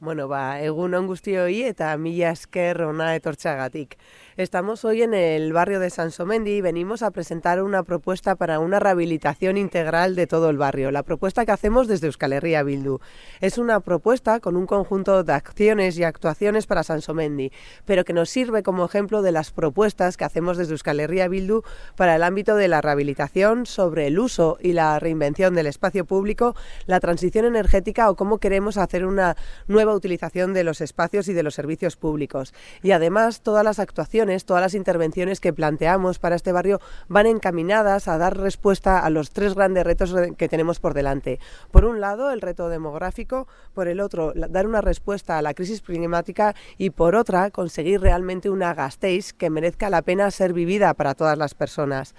Bueno, ba, egun on guztioi eta mila esker ona etortxagatik. Estamos hoy en el barrio de Sansomendi y venimos a presentar una propuesta para una rehabilitación integral de todo el barrio. La propuesta que hacemos desde Euskal Herria Bildu. Es una propuesta con un conjunto de acciones y actuaciones para Sansomendi, pero que nos sirve como ejemplo de las propuestas que hacemos desde Euskal Herria Bildu para el ámbito de la rehabilitación sobre el uso y la reinvención del espacio público, la transición energética o cómo queremos hacer una nueva utilización de los espacios y de los servicios públicos. Y además todas las actuaciones todas las intervenciones que planteamos para este barrio van encaminadas a dar respuesta a los tres grandes retos que tenemos por delante. Por un lado, el reto demográfico, por el otro, dar una respuesta a la crisis climática y por otra, conseguir realmente una Gasteiz que merezca la pena ser vivida para todas las personas.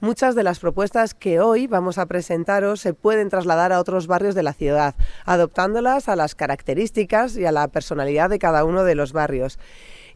Muchas de las propuestas que hoy vamos a presentaros se pueden trasladar a otros barrios de la ciudad, adoptándolas a las características y a la personalidad de cada uno de los barrios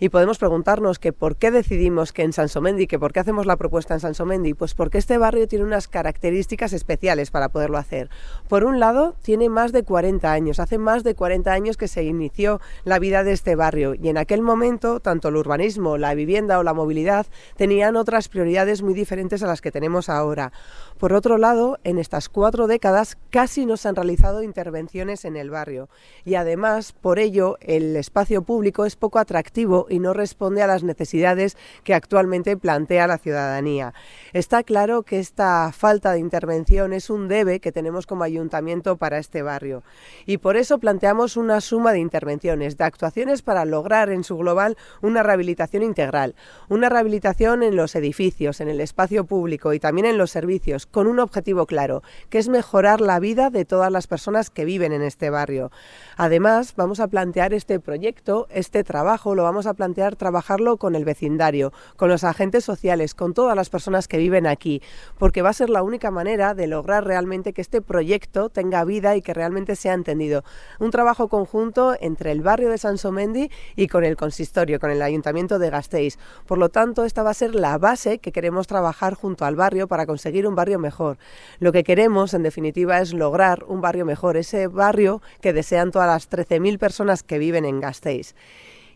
y podemos preguntarnos que por qué decidimos que en Sansomendi, que por qué hacemos la propuesta en Sansomendi, pues porque este barrio tiene unas características especiales para poderlo hacer. Por un lado, tiene más de 40 años, hace más de 40 años que se inició la vida de este barrio y en aquel momento tanto el urbanismo, la vivienda o la movilidad tenían otras prioridades muy diferentes a las que tenemos ahora. Por otro lado, en estas cuatro décadas casi no se han realizado intervenciones en el barrio y además por ello el espacio público es poco atractivo y no responde a las necesidades que actualmente plantea la ciudadanía. Está claro que esta falta de intervención es un debe que tenemos como ayuntamiento para este barrio y por eso planteamos una suma de intervenciones, de actuaciones para lograr en su global una rehabilitación integral, una rehabilitación en los edificios, en el espacio público y también en los servicios, con un objetivo claro, que es mejorar la vida de todas las personas que viven en este barrio. Además, vamos a plantear este proyecto, este trabajo, lo vamos a plantear trabajarlo con el vecindario, con los agentes sociales, con todas las personas que viven aquí, porque va a ser la única manera de lograr realmente que este proyecto tenga vida y que realmente sea entendido. Un trabajo conjunto entre el barrio de Sansomendi y con el consistorio, con el ayuntamiento de Gasteiz. Por lo tanto, esta va a ser la base que queremos trabajar junto al barrio para conseguir un barrio mejor. Lo que queremos, en definitiva, es lograr un barrio mejor, ese barrio que desean todas las 13.000 personas que viven en Gasteiz.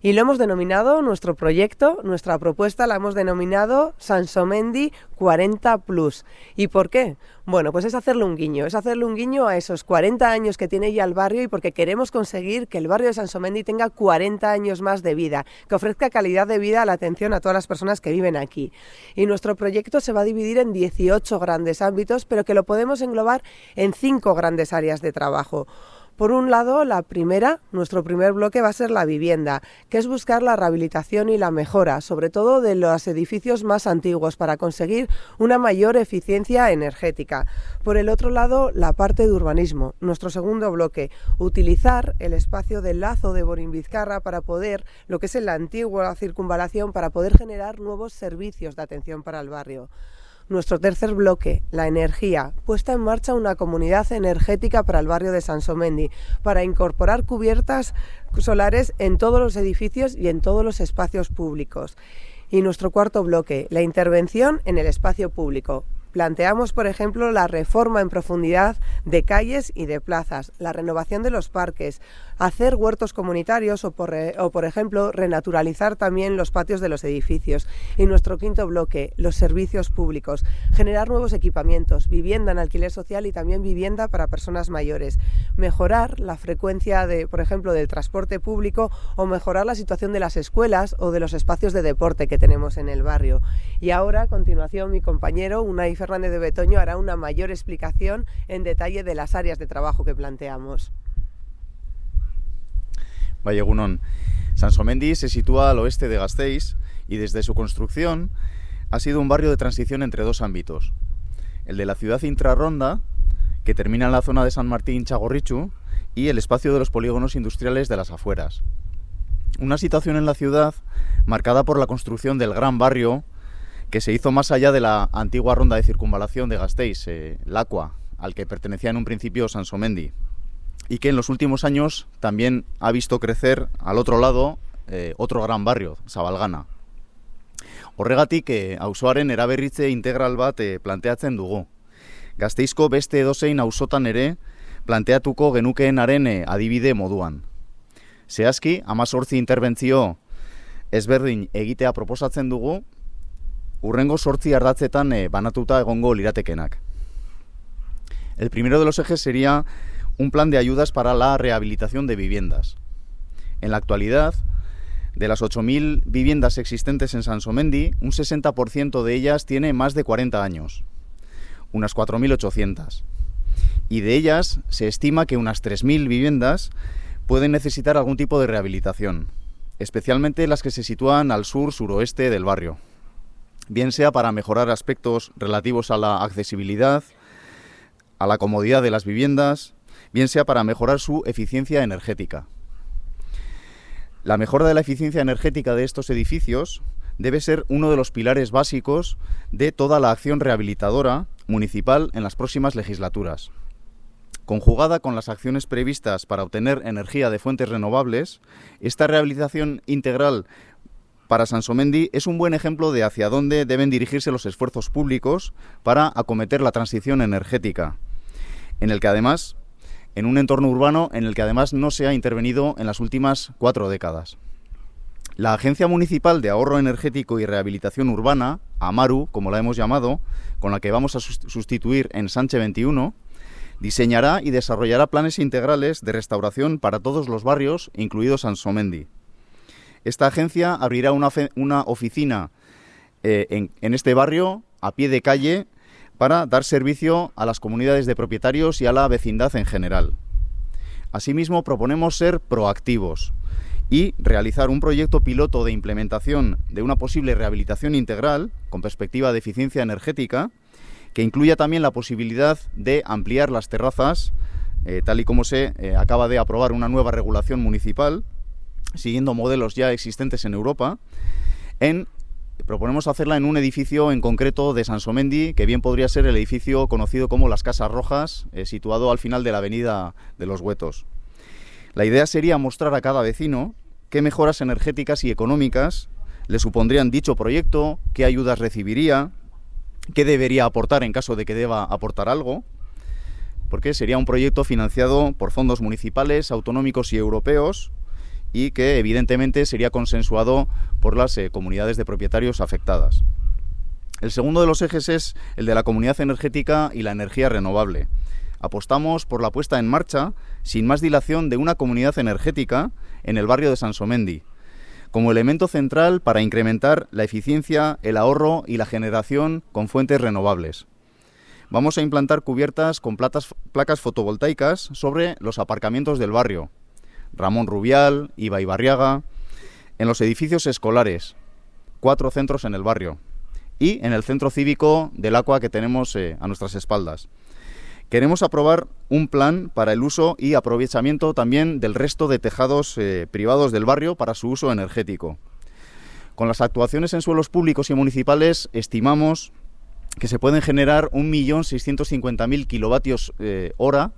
Y lo hemos denominado, nuestro proyecto, nuestra propuesta la hemos denominado Sansomendi 40 Plus. ¿Y por qué? Bueno, pues es hacerle un guiño, es hacerle un guiño a esos 40 años que tiene ya el barrio y porque queremos conseguir que el barrio de Sansomendi tenga 40 años más de vida, que ofrezca calidad de vida a la atención a todas las personas que viven aquí. Y nuestro proyecto se va a dividir en 18 grandes ámbitos, pero que lo podemos englobar en cinco grandes áreas de trabajo. Por un lado, la primera, nuestro primer bloque va a ser la vivienda, que es buscar la rehabilitación y la mejora, sobre todo de los edificios más antiguos, para conseguir una mayor eficiencia energética. Por el otro lado, la parte de urbanismo, nuestro segundo bloque, utilizar el espacio del lazo de Borín-Vizcarra para poder, lo que es la antigua circunvalación, para poder generar nuevos servicios de atención para el barrio. Nuestro tercer bloque, la energía, puesta en marcha una comunidad energética para el barrio de Sansomendi, para incorporar cubiertas solares en todos los edificios y en todos los espacios públicos. Y nuestro cuarto bloque, la intervención en el espacio público, Planteamos, por ejemplo, la reforma en profundidad de calles y de plazas, la renovación de los parques, hacer huertos comunitarios o por, o, por ejemplo, renaturalizar también los patios de los edificios. Y nuestro quinto bloque, los servicios públicos, generar nuevos equipamientos, vivienda en alquiler social y también vivienda para personas mayores, mejorar la frecuencia, de, por ejemplo, del transporte público o mejorar la situación de las escuelas o de los espacios de deporte que tenemos en el barrio. Y ahora, a continuación, mi compañero, Unai Fernández de Betoño, hará una mayor explicación en detalle de las áreas de trabajo que planteamos. Vallegunón. Sansomendi se sitúa al oeste de Gasteiz y desde su construcción ha sido un barrio de transición entre dos ámbitos. El de la ciudad intrarronda, que termina en la zona de San Martín Chagorrichu, y el espacio de los polígonos industriales de las afueras. Una situación en la ciudad marcada por la construcción del gran barrio que se hizo más allá de la antigua ronda de circunvalación de Gasteiz, eh, Lacua, al que pertenecía en un principio Sansomendi y que en los últimos años también ha visto crecer al otro lado eh, otro gran barrio, Zabalgana. Horregatik, eh, auzoaren eraberritze integral bat eh, planteatzen dugu. Gazteizko beste edozein auzotan ere planteatuko genukeenaren eh, adibide moduan. Zehazki, amazortzi interbentzio ezberdin egitea proposatzen dugu, urrengo sortzi ardatzetan eh, banatuta egongo liratekenak. El primero de los ejes sería un plan de ayudas para la rehabilitación de viviendas. En la actualidad, de las 8.000 viviendas existentes en Sansomendi, un 60% de ellas tiene más de 40 años, unas 4.800. Y de ellas se estima que unas 3.000 viviendas pueden necesitar algún tipo de rehabilitación, especialmente las que se sitúan al sur-suroeste del barrio, bien sea para mejorar aspectos relativos a la accesibilidad, a la comodidad de las viviendas, bien sea para mejorar su eficiencia energética. La mejora de la eficiencia energética de estos edificios debe ser uno de los pilares básicos de toda la acción rehabilitadora municipal en las próximas legislaturas. Conjugada con las acciones previstas para obtener energía de fuentes renovables, esta rehabilitación integral para Sansomendi es un buen ejemplo de hacia dónde deben dirigirse los esfuerzos públicos para acometer la transición energética, en el que además en un entorno urbano en el que además no se ha intervenido en las últimas cuatro décadas. La Agencia Municipal de Ahorro Energético y Rehabilitación Urbana, AMARU, como la hemos llamado, con la que vamos a sustituir en Sánchez 21, diseñará y desarrollará planes integrales de restauración para todos los barrios, incluido Sansomendi. Esta agencia abrirá una, una oficina eh, en, este barrio, a pie de calle, para dar servicio a las comunidades de propietarios y a la vecindad en general. Asimismo, proponemos ser proactivos y realizar un proyecto piloto de implementación de una posible rehabilitación integral con perspectiva de eficiencia energética que incluya también la posibilidad de ampliar las terrazas, eh, tal y como se eh, acaba de aprobar una nueva regulación municipal, siguiendo modelos ya existentes en Europa, en proponemos hacerla en un edificio en concreto de Sansomendi, que bien podría ser el edificio conocido como Las Casas Rojas, eh, situado al final de la avenida de los Huetos. La idea sería mostrar a cada vecino qué mejoras energéticas y económicas le supondrían dicho proyecto, qué ayudas recibiría, qué debería aportar en caso de que deba aportar algo, porque sería un proyecto financiado por fondos municipales, autonómicos y europeos, y que evidentemente sería consensuado por las eh, comunidades de propietarios afectadas. El segundo de los ejes es el de la comunidad energética y la energía renovable. Apostamos por la puesta en marcha, sin más dilación, de una comunidad energética en el barrio de Sansomendi, como elemento central para incrementar la eficiencia, el ahorro y la generación con fuentes renovables. Vamos a implantar cubiertas con placas fotovoltaicas sobre los aparcamientos del barrio, Ramón Rubial, Iba Barriaga, en los edificios escolares, cuatro centros en el barrio y en el centro cívico del Aqua que tenemos eh, a nuestras espaldas. Queremos aprobar un plan para el uso y aprovechamiento también del resto de tejados eh, privados del barrio para su uso energético. Con las actuaciones en suelos públicos y municipales estimamos que se pueden generar 1.650.000 kilovatios eh, hora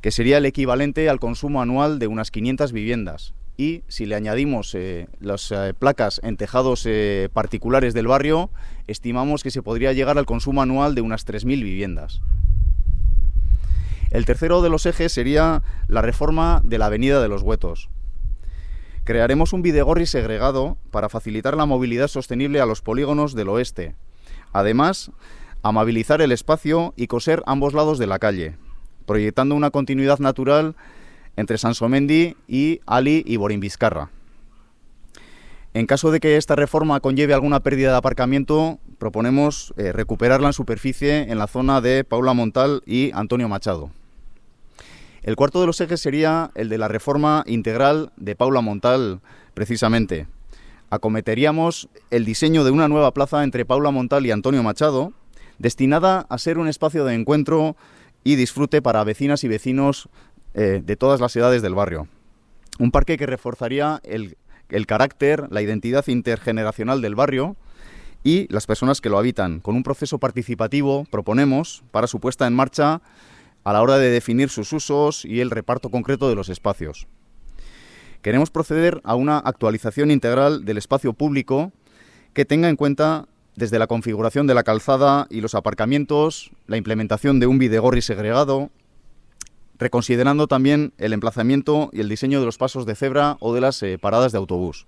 que sería el equivalente al consumo anual de unas 500 viviendas. Y si le añadimos eh, las eh, placas en tejados eh, particulares del barrio, estimamos que se podría llegar al consumo anual de unas 3.000 viviendas. El tercero de los ejes sería la reforma de la Avenida de los Huetos. Crearemos un Videgorri segregado para facilitar la movilidad sostenible a los polígonos del oeste. Además, amabilizar el espacio y coser ambos lados de la calle, proyectando una continuidad natural entre Sansomendi y Ali y Borín. En caso de que esta reforma conlleve alguna pérdida de aparcamiento, proponemos eh, recuperarla en superficie en la zona de Paula Montal y Antonio Machado. El cuarto de los ejes sería el de la reforma integral de Paula Montal, precisamente. Acometeríamos el diseño de una nueva plaza entre Paula Montal y Antonio Machado, destinada a ser un espacio de encuentro y disfrute para vecinas y vecinos eh, de todas las edades del barrio. Un parque que reforzaría el, el carácter, la identidad intergeneracional del barrio y las personas que lo habitan, con un proceso participativo, proponemos, para su puesta en marcha a la hora de definir sus usos y el reparto concreto de los espacios. Queremos proceder a una actualización integral del espacio público que tenga en cuenta desde la configuración de la calzada y los aparcamientos, la implementación de un videgorri segregado, reconsiderando también el emplazamiento y el diseño de los pasos de cebra o de las eh, paradas de autobús.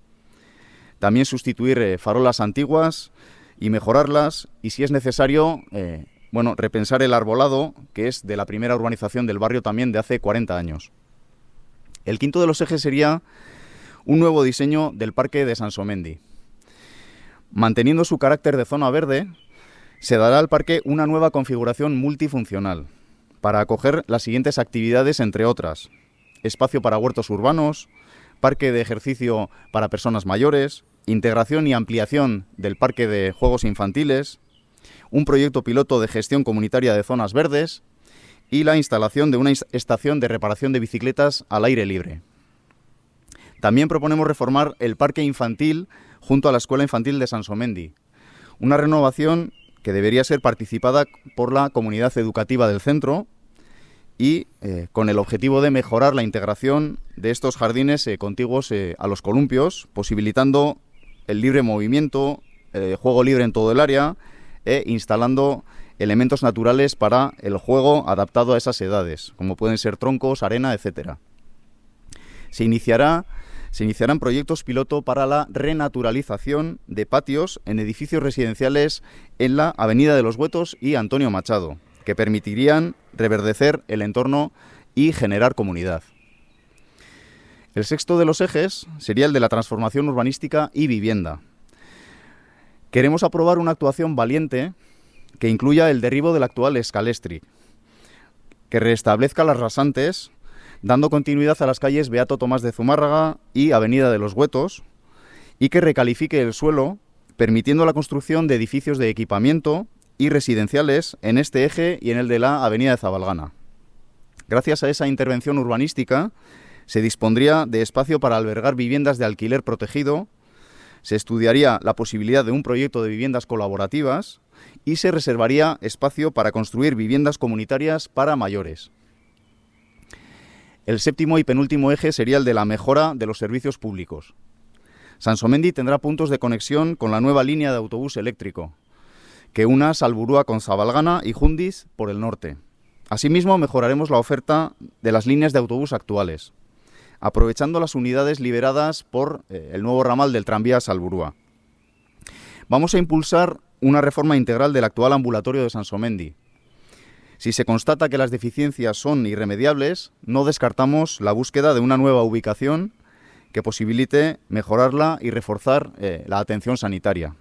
También sustituir eh, farolas antiguas y mejorarlas y si es necesario, eh, bueno, repensar el arbolado, que es de la primera urbanización del barrio también de hace 40 años. El quinto de los ejes sería un nuevo diseño del Parque de Sansomendi. Manteniendo su carácter de zona verde, se dará al parque una nueva configuración multifuncional para acoger las siguientes actividades, entre otras. Espacio para huertos urbanos, parque de ejercicio para personas mayores, integración y ampliación del parque de juegos infantiles, un proyecto piloto de gestión comunitaria de zonas verdes y la instalación de una estación de reparación de bicicletas al aire libre. También proponemos reformar el parque infantil junto a la Escuela Infantil de Sansomendi, una renovación que debería ser participada por la comunidad educativa del centro y eh, con el objetivo de mejorar la integración de estos jardines eh, contiguos eh, a los columpios, posibilitando el libre movimiento, juego libre en todo el área e instalando elementos naturales para el juego adaptado a esas edades, como pueden ser troncos, arena, etcétera. Se iniciará se iniciarán proyectos piloto para la renaturalización de patios en edificios residenciales en la Avenida de los Huetos y Antonio Machado, que permitirían reverdecer el entorno y generar comunidad. El sexto de los ejes sería el de la transformación urbanística y vivienda. Queremos aprobar una actuación valiente que incluya el derribo del actual escalestri, que restablezca las rasantes dando continuidad a las calles Beato Tomás de Zumárraga y Avenida de los Huetos, y que recalifique el suelo, permitiendo la construcción de edificios de equipamiento y residenciales en este eje y en el de la Avenida de Zabalgana. Gracias a esa intervención urbanística, se dispondría de espacio para albergar viviendas de alquiler protegido, se estudiaría la posibilidad de un proyecto de viviendas colaborativas y se reservaría espacio para construir viviendas comunitarias para mayores. El séptimo y penúltimo eje sería el de la mejora de los servicios públicos. Sansomendi tendrá puntos de conexión con la nueva línea de autobús eléctrico, que una Salburúa con Zabalgana y Jundiz por el norte. Asimismo, mejoraremos la oferta de las líneas de autobús actuales, aprovechando las unidades liberadas por eh, el nuevo ramal del tranvía Salburúa. Vamos a impulsar una reforma integral del actual ambulatorio de Sansomendi, si se constata que las deficiencias son irremediables, no descartamos la búsqueda de una nueva ubicación que posibilite mejorarla y reforzar eh, la atención sanitaria.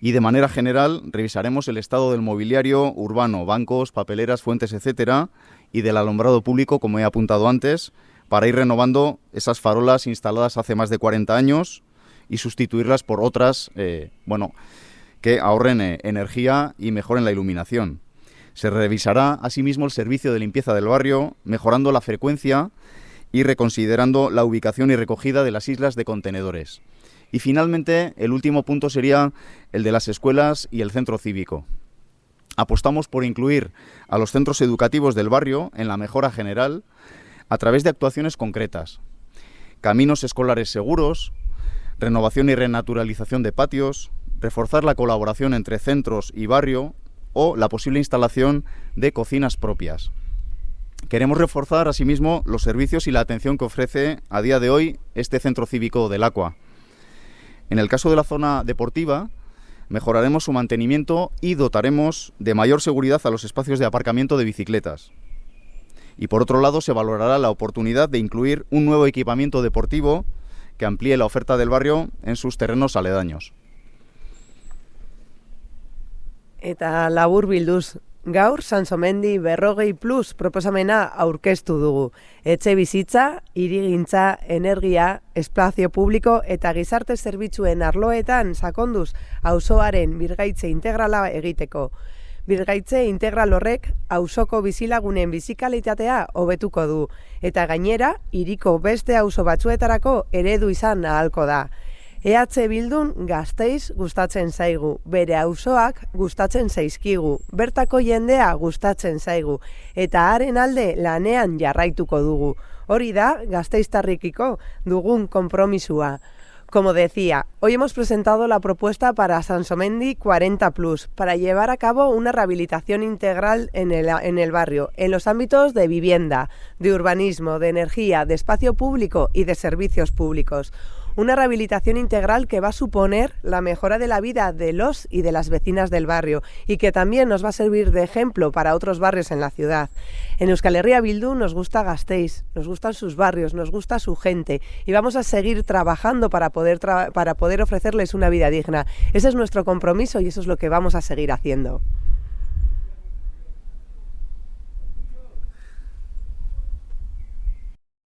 Y de manera general revisaremos el estado del mobiliario urbano, bancos, papeleras, fuentes, etcétera, y del alumbrado público, como he apuntado antes, para ir renovando esas farolas instaladas hace más de 40 años y sustituirlas por otras, eh, bueno, que ahorren eh, energía y mejoren la iluminación. Se revisará asimismo el servicio de limpieza del barrio, mejorando la frecuencia y reconsiderando la ubicación y recogida de las islas de contenedores. Y finalmente, el último punto sería el de las escuelas y el centro cívico. Apostamos por incluir a los centros educativos del barrio en la mejora general a través de actuaciones concretas. Caminos escolares seguros, renovación y renaturalización de patios, reforzar la colaboración entre centros y barrio o la posible instalación de cocinas propias. Queremos reforzar asimismo los servicios y la atención que ofrece a día de hoy este centro cívico del Aqua. En el caso de la zona deportiva, mejoraremos su mantenimiento y dotaremos de mayor seguridad a los espacios de aparcamiento de bicicletas. Y por otro lado, se valorará la oportunidad de incluir un nuevo equipamiento deportivo que amplíe la oferta del barrio en sus terrenos aledaños. Eta labur bilduz, gaur Sansomendi berrogei plus proposamena aurkeztu dugu. Etxe bizitza, irigintza, energia, espazio publiko eta gizarte zerbitzuen arloetan sakonduz auzoaren birgaitze integrala egiteko. Birgaitze integral horrek auzoko bizilagunen bizikalitatea hobetuko du eta gainera hiriko beste auzo batzuetarako eredu izan ahalko da. EH Bildun gazteiz gustatzen zaigu, bere auzoak gustatzen zaizkigu, bertako jendea gustatzen zaigu, eta haren alde lanean jarraituko dugu. Hori da gazteiztarrikiko dugun konpromisua. Como decía, hoy hemos presentado la propuesta para Sansomendi 40 Plus, para llevar a cabo una rehabilitación integral en el, en el, barrio, en los ámbitos de vivienda, de urbanismo, de energía, de espacio público y de servicios públicos una rehabilitación integral que va a suponer la mejora de la vida de los y de las vecinas del barrio y que también nos va a servir de ejemplo para otros barrios en la ciudad. En Euskal Herria Bildu nos gusta Gasteiz, nos gustan sus barrios, nos gusta su gente y vamos a seguir trabajando para poder, para poder ofrecerles una vida digna. Ese es nuestro compromiso y eso es lo que vamos a seguir haciendo.